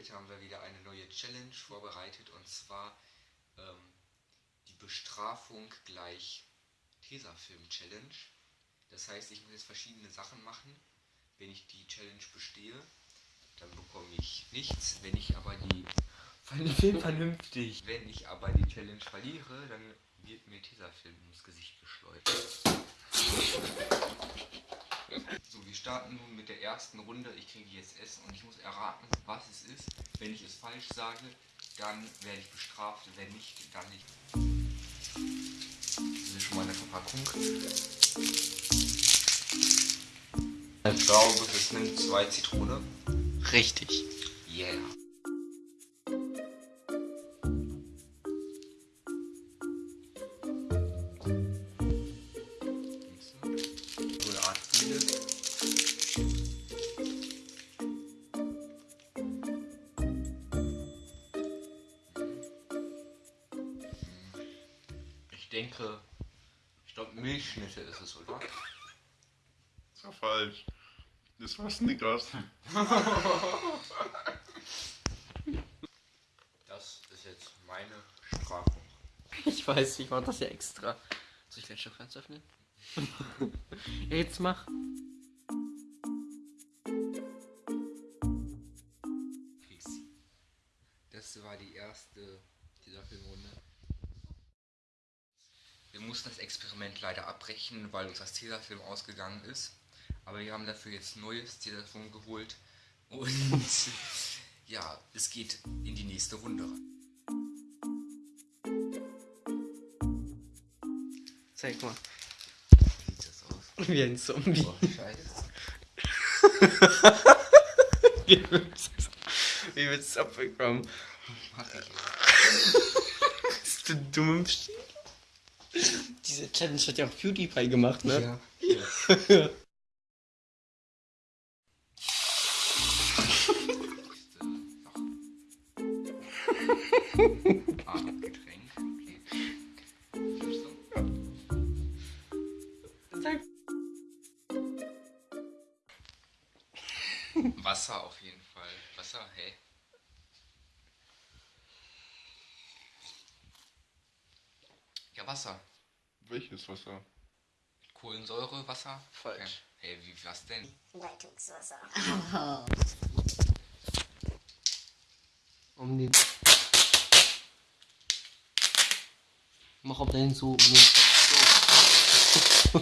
Heute haben wir wieder eine neue Challenge vorbereitet und zwar ähm, die Bestrafung gleich Tesafilm-Challenge. Das heißt, ich muss jetzt verschiedene Sachen machen. Wenn ich die Challenge bestehe, dann bekomme ich nichts. Wenn ich aber die Film vernünftig. Wenn ich aber die Challenge verliere, dann wird mir Tesafilm ins Gesicht geschleudert. So, wir starten nun mit der ersten Runde. Ich kriege jetzt Essen und ich muss erraten, was es ist. Wenn ich es falsch sage, dann werde ich bestraft. Wenn nicht, dann nicht. Das ist schon mal eine Verpackung. Ich glaube, es nimmt zwei Zitrone. Richtig. Yeah. Denke, ich glaube Milchschnitte ist es, oder? Ist ja falsch. Das war Snickers. Das ist jetzt meine Strafung. Ich weiß, ich mach das ja extra. Soll ich gleich schon ganz öffnen? ja, jetzt mach. Das war die erste dieser Filmrunde. Wir mussten das Experiment leider abbrechen, weil uns das Tesafilm ausgegangen ist. Aber wir haben dafür jetzt neues Tesafilm geholt. Und ja, es geht in die nächste Runde rein. Zeig mal. Wie sieht das aus? Wie ein Zombie. Oh, scheiße. Wie willst du Wie willst du abbekommen? Mach ich. Bist du dumm im Stil? Diese Challenge hat ja auch PewDiePie gemacht, ne? Ja. Ah? Sag. Wasser auf jeden Fall. Wasser, hey. Wasser. Welches Wasser? Kohlensäure, Wasser? Falsch. Okay. Hey, wie, was denn? Leitungswasser. Um den. Mach auf deinen so. so.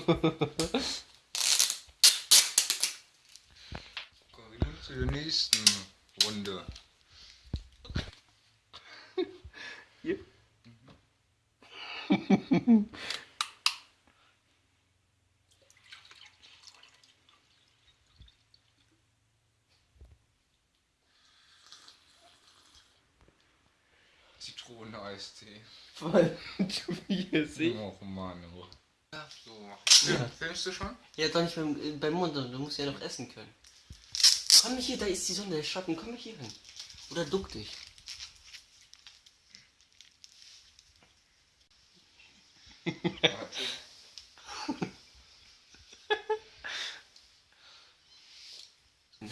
Kommen wir nun zur nächsten Runde. Hier. Zitronen-Eistee. Voll. Du wie es ich. Och Mann, oh. Ja, so. Ja. Filmst du schon? Ja, doch nicht beim, beim Mund, du musst ja noch essen können. Komm hier, da ist die Sonne, der Schatten, komm hier hin. Oder duck dich.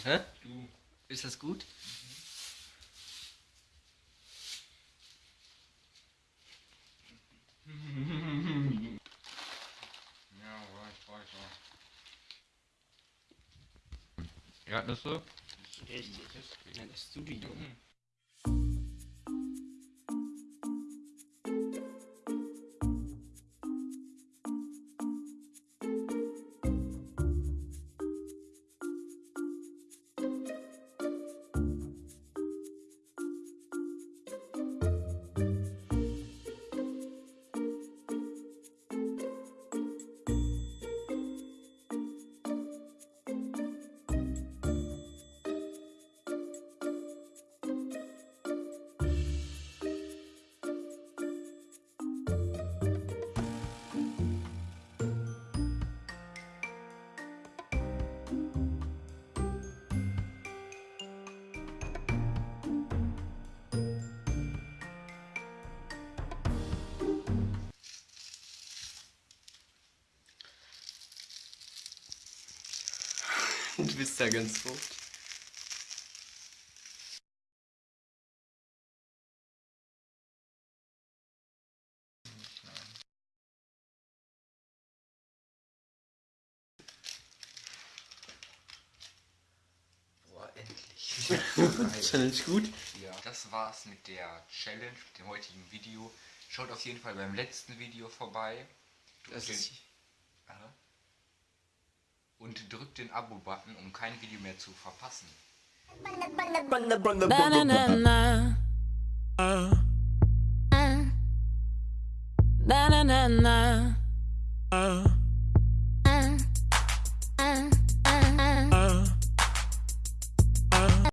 Hä? Du. Ist das gut? Ja, weit, weiter. Erdnüsse? Richtig. Dann isst du die dumm. und bist da ganz rot. Boah, endlich. Challenge gut. Ja, das war's mit der Challenge, mit dem heutigen Video. Schaut auf jeden Fall beim letzten Video vorbei. Das ist den Abo-Button, um kein Video mehr zu verpassen. Na,